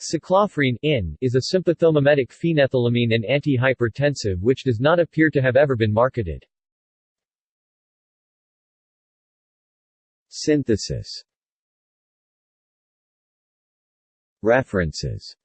Cyclophrine in is a sympathomimetic phenethylamine and antihypertensive which does not appear to have ever been marketed. Synthesis References